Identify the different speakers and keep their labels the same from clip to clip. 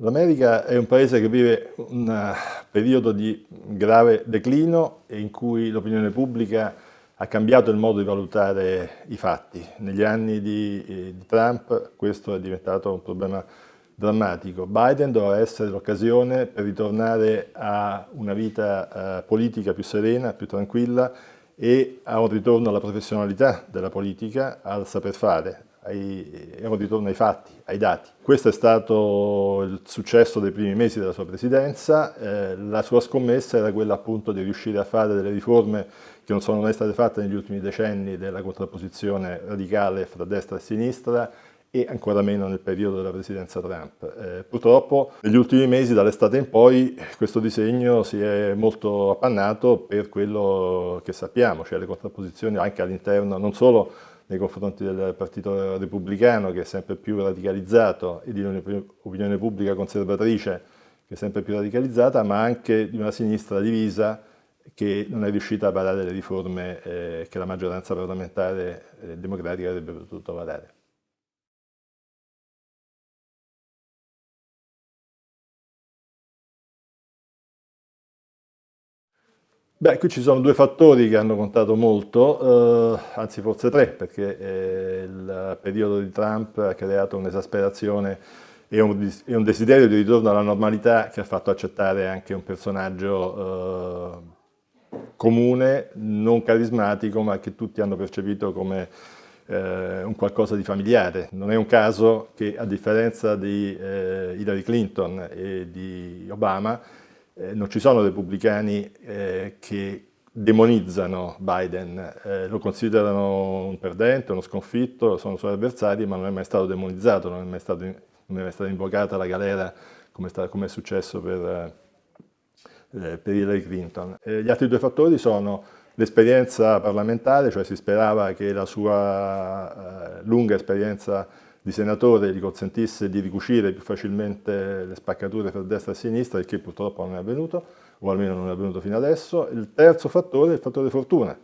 Speaker 1: L'America è un paese che vive un eh, periodo di grave declino e in cui l'opinione pubblica ha cambiato il modo di valutare i fatti. Negli anni di, eh, di Trump questo è diventato un problema drammatico. Biden dovrà essere l'occasione per ritornare a una vita eh, politica più serena, più tranquilla e a un ritorno alla professionalità della politica, al saper fare, ai, è un ritorno ai fatti, ai dati. Questo è stato il successo dei primi mesi della sua presidenza, eh, la sua scommessa era quella appunto di riuscire a fare delle riforme che non sono mai state fatte negli ultimi decenni della contrapposizione radicale fra destra e sinistra e ancora meno nel periodo della presidenza Trump. Eh, purtroppo negli ultimi mesi, dall'estate in poi, questo disegno si è molto appannato per quello che sappiamo, cioè le contrapposizioni anche all'interno non solo nei confronti del Partito Repubblicano che è sempre più radicalizzato e di un'opinione pubblica conservatrice che è sempre più radicalizzata, ma anche di una sinistra divisa che non è riuscita a varare le riforme eh, che la maggioranza parlamentare eh, democratica avrebbe potuto varare. Beh, qui ci sono due fattori che hanno contato molto, eh, anzi forse tre, perché eh, il periodo di Trump ha creato un'esasperazione e un, e un, desiderio di ritorno alla normalità che ha fatto accettare anche un personaggio eh, comune, non carismatico, ma che tutti hanno percepito come eh, un qualcosa di familiare. Non è un caso che a differenza di eh, Hillary Clinton e di Obama, eh, non ci sono repubblicani eh, che demonizzano Biden, eh, lo considerano un perdente, uno sconfitto, sono suoi avversari, ma non è mai stato demonizzato, non è mai, stato, non è mai stata invocata la galera come, sta, come è successo per, eh, per Hillary Clinton. gli altri due fattori sono l'esperienza parlamentare, cioè si sperava che la sua eh, lunga esperienza senatore gli consentisse di ricucire più facilmente le spaccature tra destra e sinistra, il che purtroppo non è avvenuto, o almeno non è avvenuto fino adesso. Il terzo fattore è il fattore fortuna,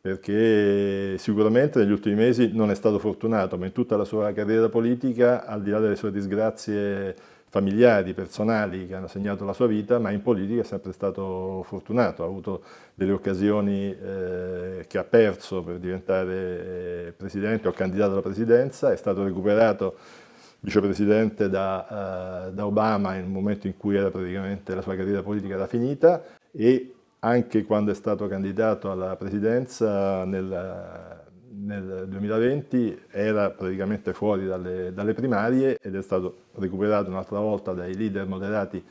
Speaker 1: perché sicuramente negli ultimi mesi non è stato fortunato, ma in tutta la sua carriera politica, al di là delle sue disgrazie familiari, personali che hanno segnato la sua vita, ma in politica è sempre stato fortunato, ha avuto delle occasioni eh, che ha perso per diventare eh, presidente o candidato alla presidenza, è stato recuperato vicepresidente da, uh, da, Obama nel momento in cui la sua carriera politica era finita e anche quando è stato candidato alla presidenza nel, nel 2020 era praticamente fuori dalle, dalle primarie ed è stato recuperato un'altra volta dai leader moderati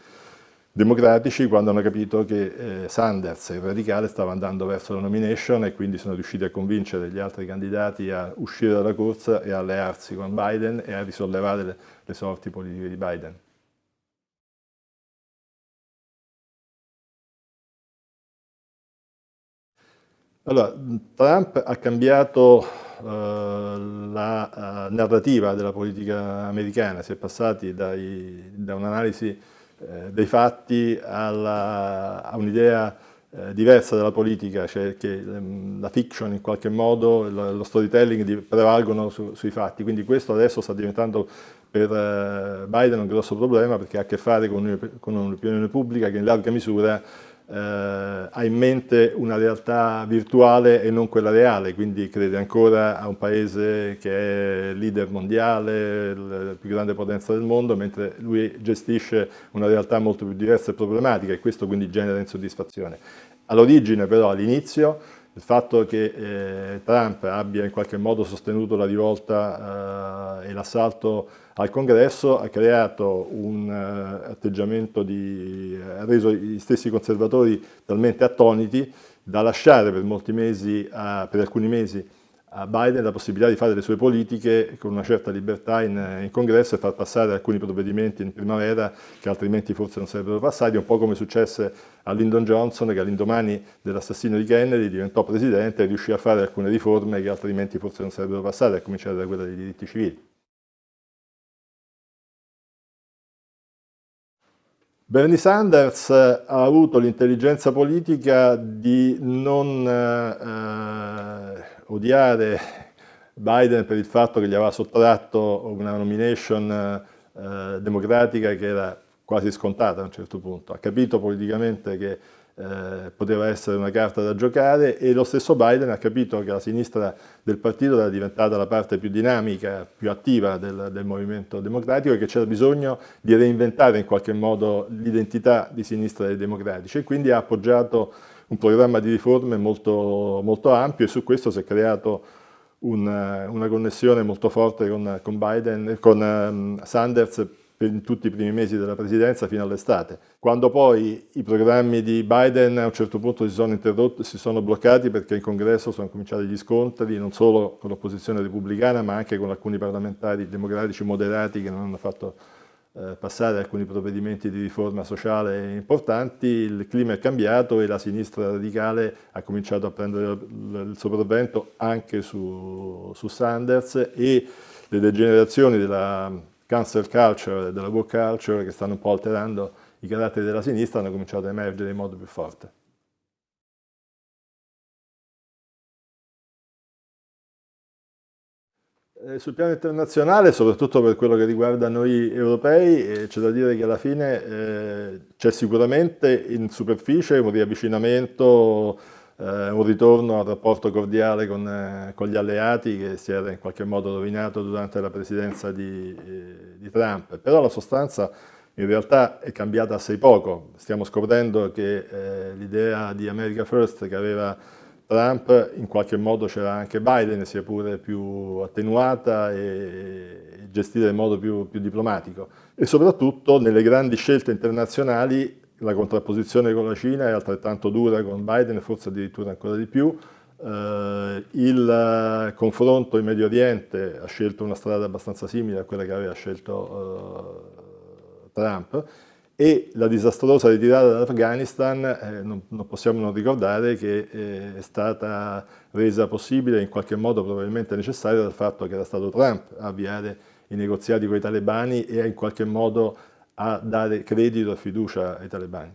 Speaker 1: democratici quando hanno capito che eh, Sanders, il radicale, stava andando verso la nomination e quindi sono riusciti a convincere gli altri candidati a uscire dalla corsa e allearsi con Biden e a risollevare le, le sorti politiche di Biden. Allora, Trump ha cambiato uh, la uh, narrativa della politica americana, si è passati dai, da un'analisi uh, dei fatti alla, a un'idea diversa della politica, cioè che um, la fiction in qualche modo, lo, storytelling prevalgono su, sui fatti, quindi questo adesso sta diventando per Biden un grosso problema perché ha a che fare con un'opinione pubblica che in larga misura eh, ha in mente una realtà virtuale e non quella reale, quindi crede ancora a un paese che è leader mondiale, la più grande potenza del mondo, mentre lui gestisce una realtà molto più diversa e problematica e questo quindi genera insoddisfazione. All'origine però, all'inizio, il fatto che eh, Trump abbia in qualche modo sostenuto la rivolta eh, e l'assalto al congresso ha creato un uh, atteggiamento di, ha reso gli stessi conservatori talmente attoniti da lasciare per mesi, per alcuni mesi, a Biden la possibilità di fare le sue politiche con una certa libertà in, in, congresso e far passare alcuni provvedimenti in primavera che altrimenti forse non sarebbero passati, un po' come successe a Lyndon Johnson che all'indomani dell'assassino di Kennedy diventò presidente e riuscì a fare alcune riforme che altrimenti forse non sarebbero passate, a cominciare da quella dei diritti civili. Bernie Sanders ha avuto l'intelligenza politica di non eh, odiare Biden per il fatto che gli aveva sottratto una nomination eh, democratica che era quasi scontata a un certo punto, ha capito politicamente che eh, poteva essere una carta da giocare e lo stesso Biden ha capito che la sinistra del partito era diventata la parte più dinamica, più attiva del, del movimento democratico e che c'era bisogno di reinventare in qualche modo l'identità di sinistra dei democratici e quindi ha appoggiato un programma di riforme molto, molto ampio e su questo si è creato una, una connessione molto forte con, con, Biden, con um, Sanders in tutti i primi mesi della presidenza fino all'estate. Quando poi i programmi di Biden a un certo punto si sono interrotti, si sono bloccati perché in congresso sono cominciati gli scontri non solo con l'opposizione repubblicana ma anche con alcuni parlamentari democratici moderati che non hanno fatto eh, passare alcuni provvedimenti di riforma sociale importanti, il clima è cambiato e la sinistra radicale ha cominciato a prendere il sopravvento anche su, su Sanders e le degenerazioni della cancel culture e della work culture che stanno un po' alterando i caratteri della sinistra hanno cominciato a emergere in modo più forte. Sul piano internazionale, soprattutto per quello che riguarda noi europei, eh, c'è da dire che alla fine eh, c'è sicuramente in superficie un riavvicinamento, eh, un ritorno al rapporto cordiale con, eh, con, gli alleati che si era in qualche modo rovinato durante la presidenza di, eh, di Trump, però la sostanza in realtà è cambiata assai poco. Stiamo scoprendo che l'idea di America First che aveva Trump in qualche modo c'era anche Biden, sia pure più attenuata e gestita in modo più, più, diplomatico. E soprattutto nelle grandi scelte internazionali la contrapposizione con la Cina è altrettanto dura con Biden forse addirittura ancora di più. Eh, il confronto in Medio Oriente ha scelto una strada abbastanza simile a quella che aveva scelto eh, Trump e la disastrosa ritirata dall'Afghanistan eh, non, non, possiamo non ricordare che eh, è stata resa possibile in qualche modo probabilmente necessaria dal fatto che era stato Trump a avviare i negoziati con i talebani e in qualche modo a dare credito e fiducia ai talebani.